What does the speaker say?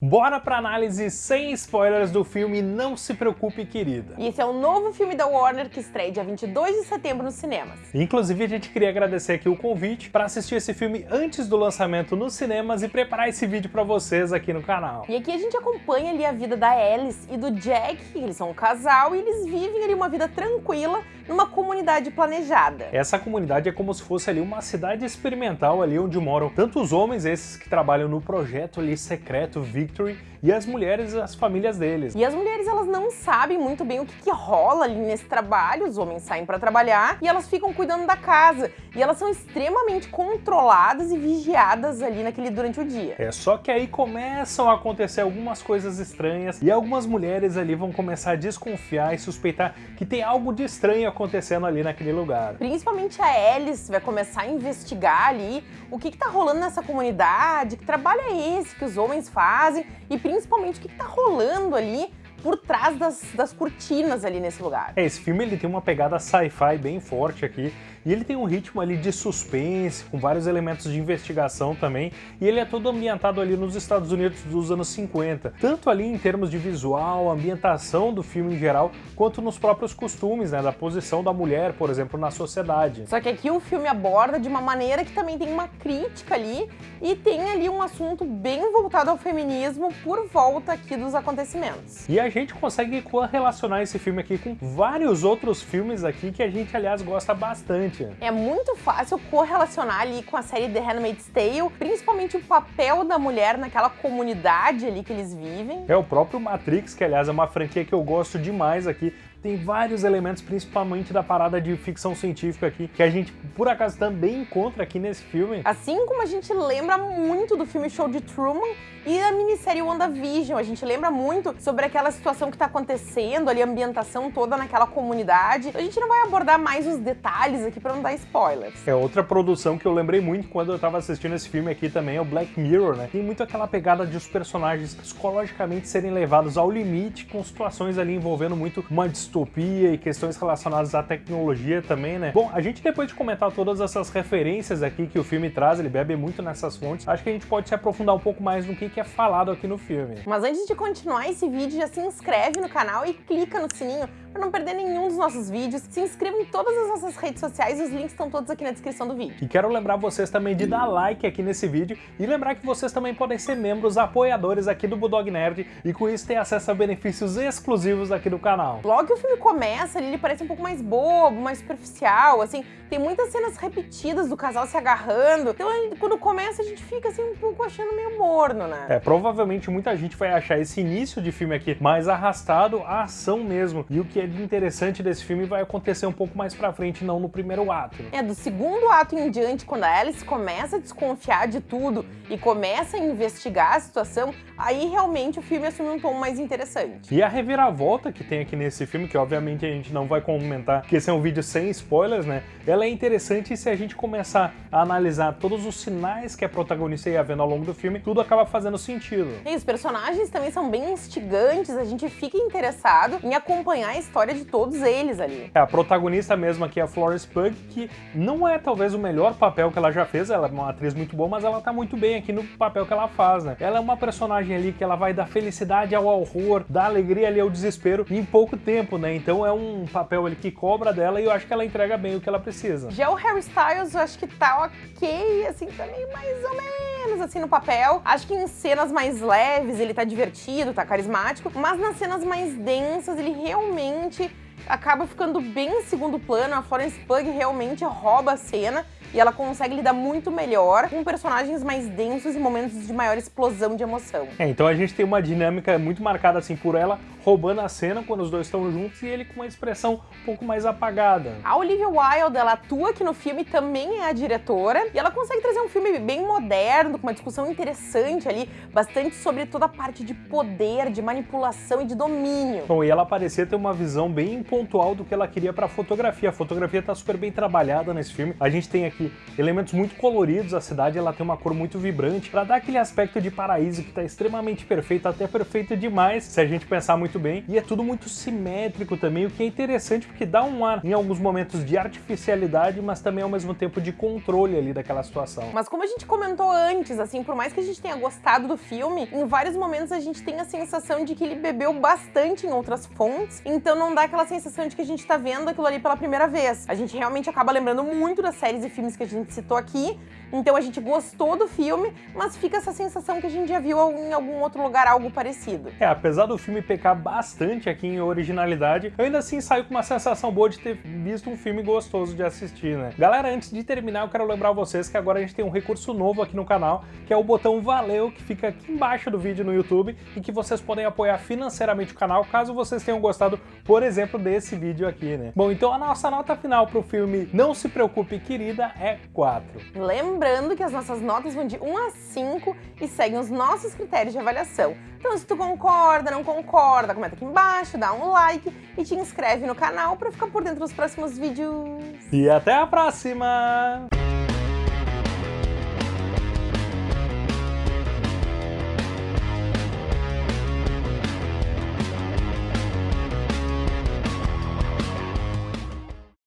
Bora pra análise sem spoilers do filme Não Se Preocupe, Querida. E esse é o novo filme da Warner que estreia dia 22 de setembro nos cinemas. Inclusive, a gente queria agradecer aqui o convite para assistir esse filme antes do lançamento nos cinemas e preparar esse vídeo para vocês aqui no canal. E aqui a gente acompanha ali a vida da Alice e do Jack, eles são um casal e eles vivem ali uma vida tranquila numa comunidade planejada. Essa comunidade é como se fosse ali uma cidade experimental ali onde moram tanto os homens, esses que trabalham no projeto ali secreto Victory, e as mulheres as famílias deles. E as mulheres elas não sabem muito bem o que, que rola ali nesse trabalho, os homens saem para trabalhar e elas ficam cuidando da casa. E elas são extremamente controladas e vigiadas ali naquele durante o dia. É só que aí começam a acontecer algumas coisas estranhas e algumas mulheres ali vão começar a desconfiar e suspeitar que tem algo de estranho acontecendo ali naquele lugar. Principalmente a Alice vai começar a investigar ali o que, que tá rolando nessa comunidade, que trabalho é esse que os homens fazem e principalmente o que, que tá rolando ali por trás das, das cortinas ali nesse lugar. É, esse filme ele tem uma pegada sci-fi bem forte aqui, e ele tem um ritmo ali de suspense, com vários elementos de investigação também, e ele é todo ambientado ali nos Estados Unidos dos anos 50, tanto ali em termos de visual, ambientação do filme em geral, quanto nos próprios costumes, né, da posição da mulher, por exemplo, na sociedade. Só que aqui o filme aborda de uma maneira que também tem uma crítica ali, e tem ali um assunto bem voltado ao feminismo por volta aqui dos acontecimentos. E a a gente consegue correlacionar esse filme aqui com vários outros filmes aqui que a gente, aliás, gosta bastante. É muito fácil correlacionar ali com a série The Handmaid's Tale, principalmente o papel da mulher naquela comunidade ali que eles vivem. É o próprio Matrix, que aliás é uma franquia que eu gosto demais aqui, tem vários elementos, principalmente da parada de ficção científica aqui, que a gente, por acaso, também encontra aqui nesse filme. Assim como a gente lembra muito do filme Show de Truman e a minissérie WandaVision, a gente lembra muito sobre aquela situação que tá acontecendo ali, a ambientação toda naquela comunidade. A gente não vai abordar mais os detalhes aqui pra não dar spoilers. É outra produção que eu lembrei muito quando eu tava assistindo esse filme aqui também, é o Black Mirror, né? Tem muito aquela pegada de os personagens psicologicamente serem levados ao limite com situações ali envolvendo muito uma distopia e questões relacionadas à tecnologia também, né? Bom, a gente depois de comentar todas essas referências aqui que o filme traz, ele bebe muito nessas fontes, acho que a gente pode se aprofundar um pouco mais no que, que é falado aqui no filme. Mas antes de continuar esse vídeo, já se inscreve no canal e clica no sininho para não perder nenhum dos nossos vídeos. Se inscreva em todas as nossas redes sociais, os links estão todos aqui na descrição do vídeo. E quero lembrar vocês também de dar like aqui nesse vídeo e lembrar que vocês também podem ser membros apoiadores aqui do Bulldog Nerd e com isso ter acesso a benefícios exclusivos aqui do canal. Logo que o filme começa, ele parece um pouco mais bobo, mais superficial, assim, tem muitas cenas repetidas do casal se agarrando, então quando começa a gente fica assim um pouco achando meio morno, né? É, provavelmente muita gente vai achar esse início de filme aqui mais arrastado à ação mesmo, e o que é interessante desse filme vai acontecer um pouco mais pra frente, não no primeiro ato. É, do segundo ato em diante, quando a Alice começa a desconfiar de tudo e começa a investigar a situação, aí realmente o filme assume um tom mais interessante. E a reviravolta que tem aqui nesse filme, que obviamente a gente não vai comentar, porque esse é um vídeo sem spoilers, né? Ela é interessante se a gente começar a analisar todos os sinais que a protagonista ia vendo ao longo do filme, tudo acaba fazendo sentido. E os personagens também são bem instigantes, a gente fica interessado em acompanhar a história de todos eles ali. É, a protagonista mesmo aqui é a Florence Pugh, que não é talvez o melhor papel que ela já fez, ela é uma atriz muito boa, mas ela tá muito bem aqui no papel que ela faz, né? Ela é uma personagem ali que ela vai da felicidade ao horror, da alegria ali ao desespero em pouco tempo, né? Então é um papel ali que cobra dela e eu acho que ela entrega bem o que ela precisa. Já o Harry Styles eu acho que tá ok, assim, também tá mais ou menos assim no papel. Acho que em cenas mais leves ele tá divertido, tá carismático, mas nas cenas mais densas ele realmente acaba ficando bem em segundo plano, a Florence Pugh realmente rouba a cena e ela consegue lidar muito melhor com personagens mais densos e momentos de maior explosão de emoção. É, então a gente tem uma dinâmica muito marcada assim por ela roubando a cena quando os dois estão juntos e ele com uma expressão um pouco mais apagada. A Olivia Wilde, ela atua aqui no filme, também é a diretora, e ela consegue trazer um filme bem moderno, com uma discussão interessante ali, bastante sobre toda a parte de poder, de manipulação e de domínio. Bom, e ela parecia ter uma visão bem pontual do que ela queria para a fotografia. A fotografia tá super bem trabalhada nesse filme. A gente tem aqui elementos muito coloridos, a cidade ela tem uma cor muito vibrante, para dar aquele aspecto de paraíso que tá extremamente perfeito, até perfeito demais, se a gente pensar muito bem e é tudo muito simétrico também, o que é interessante porque dá um ar em alguns momentos de artificialidade, mas também ao mesmo tempo de controle ali daquela situação. Mas como a gente comentou antes, assim, por mais que a gente tenha gostado do filme, em vários momentos a gente tem a sensação de que ele bebeu bastante em outras fontes, então não dá aquela sensação de que a gente tá vendo aquilo ali pela primeira vez. A gente realmente acaba lembrando muito das séries e filmes que a gente citou aqui, então a gente gostou do filme, mas fica essa sensação que a gente já viu em algum outro lugar algo parecido. É, apesar do filme pecar bastante aqui em originalidade, eu ainda assim saio com uma sensação boa de ter visto um filme gostoso de assistir, né? Galera, antes de terminar, eu quero lembrar vocês que agora a gente tem um recurso novo aqui no canal, que é o botão Valeu, que fica aqui embaixo do vídeo no YouTube, e que vocês podem apoiar financeiramente o canal, caso vocês tenham gostado, por exemplo, desse vídeo aqui, né? Bom, então a nossa nota final pro filme Não Se Preocupe, Querida, é 4. Lembrando que as nossas notas vão de 1 a 5 e seguem os nossos critérios de avaliação. Então se tu concorda, não concorda, comenta aqui embaixo, dá um like e te inscreve no canal para ficar por dentro dos próximos vídeos. E até a próxima!